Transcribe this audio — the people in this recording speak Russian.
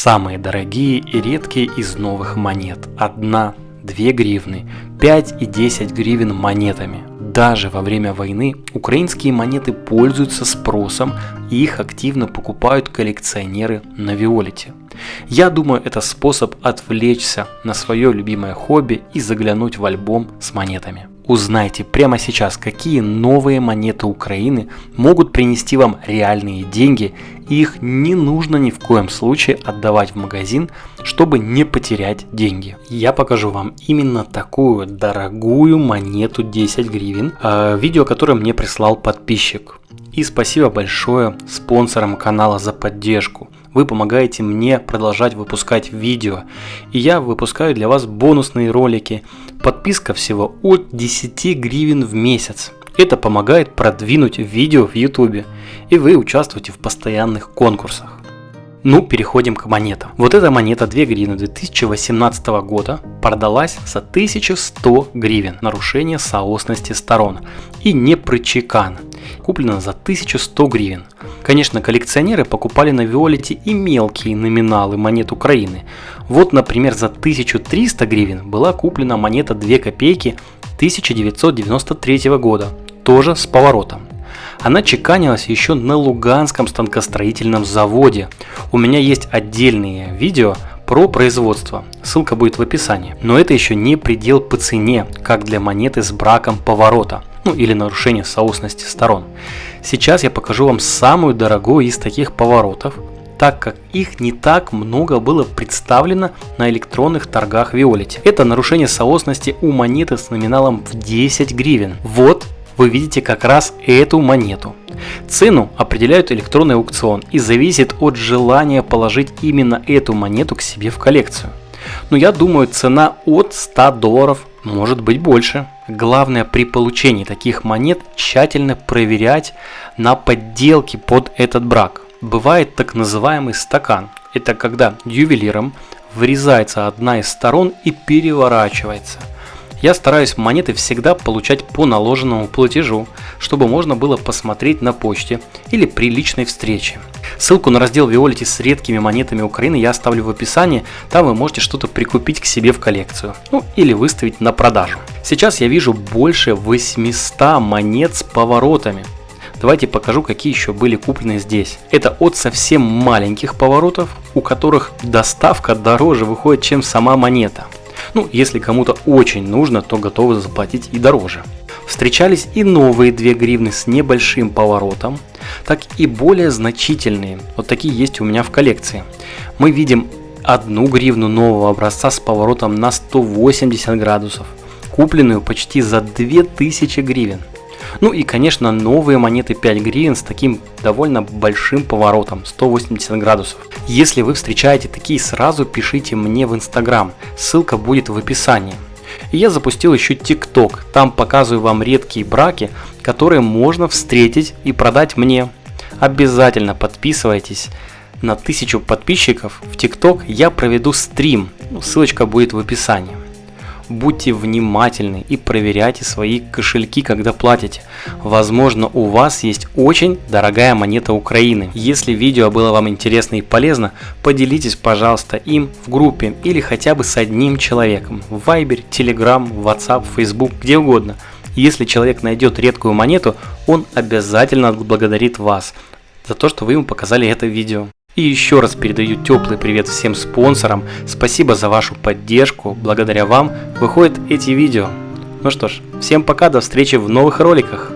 Самые дорогие и редкие из новых монет. Одна, две гривны, 5 и 10 гривен монетами. Даже во время войны украинские монеты пользуются спросом и их активно покупают коллекционеры на Виолете. Я думаю, это способ отвлечься на свое любимое хобби и заглянуть в альбом с монетами. Узнайте прямо сейчас, какие новые монеты Украины могут принести вам реальные деньги, и их не нужно ни в коем случае отдавать в магазин, чтобы не потерять деньги. Я покажу вам именно такую дорогую монету 10 гривен, э, видео, которое мне прислал подписчик. И спасибо большое спонсорам канала за поддержку. Вы помогаете мне продолжать выпускать видео. И я выпускаю для вас бонусные ролики. Подписка всего от 10 гривен в месяц. Это помогает продвинуть видео в YouTube. И вы участвуете в постоянных конкурсах. Ну, переходим к монетам. Вот эта монета 2 гривны 2018 года продалась за 1100 гривен. Нарушение соосности сторон. И не прочекан. Куплена за 1100 гривен. Конечно, коллекционеры покупали на Виолете и мелкие номиналы монет Украины. Вот, например, за 1300 гривен была куплена монета 2 копейки 1993 года, тоже с поворотом. Она чеканилась еще на Луганском станкостроительном заводе. У меня есть отдельные видео про производство, ссылка будет в описании. Но это еще не предел по цене, как для монеты с браком поворота, ну или нарушение соосности сторон. Сейчас я покажу вам самую дорогую из таких поворотов, так как их не так много было представлено на электронных торгах Виолете. Это нарушение соосности у монеты с номиналом в 10 гривен. Вот вы видите как раз эту монету. Цену определяют электронный аукцион и зависит от желания положить именно эту монету к себе в коллекцию. Но я думаю цена от 100 долларов может быть больше. Главное при получении таких монет тщательно проверять на подделки под этот брак. Бывает так называемый стакан. Это когда ювелиром вырезается одна из сторон и переворачивается – я стараюсь монеты всегда получать по наложенному платежу, чтобы можно было посмотреть на почте или при личной встрече. Ссылку на раздел Виолити с редкими монетами Украины я оставлю в описании, там вы можете что-то прикупить к себе в коллекцию, ну или выставить на продажу. Сейчас я вижу больше 800 монет с поворотами. Давайте покажу, какие еще были куплены здесь. Это от совсем маленьких поворотов, у которых доставка дороже выходит, чем сама монета. Ну, если кому-то очень нужно, то готовы заплатить и дороже. Встречались и новые 2 гривны с небольшим поворотом, так и более значительные. Вот такие есть у меня в коллекции. Мы видим одну гривну нового образца с поворотом на 180 градусов, купленную почти за 2000 гривен. Ну и, конечно, новые монеты 5 гривен с таким довольно большим поворотом, 180 градусов. Если вы встречаете такие, сразу пишите мне в Инстаграм, ссылка будет в описании. И я запустил еще ТикТок, там показываю вам редкие браки, которые можно встретить и продать мне. Обязательно подписывайтесь. На тысячу подписчиков в ТикТок я проведу стрим, ссылочка будет в описании будьте внимательны и проверяйте свои кошельки, когда платите. Возможно, у вас есть очень дорогая монета Украины. Если видео было вам интересно и полезно, поделитесь, пожалуйста, им в группе или хотя бы с одним человеком. В Viber, Telegram, WhatsApp, Facebook, где угодно. Если человек найдет редкую монету, он обязательно отблагодарит вас за то, что вы ему показали это видео. И еще раз передаю теплый привет всем спонсорам. Спасибо за вашу поддержку. Благодаря вам выходят эти видео. Ну что ж, всем пока, до встречи в новых роликах.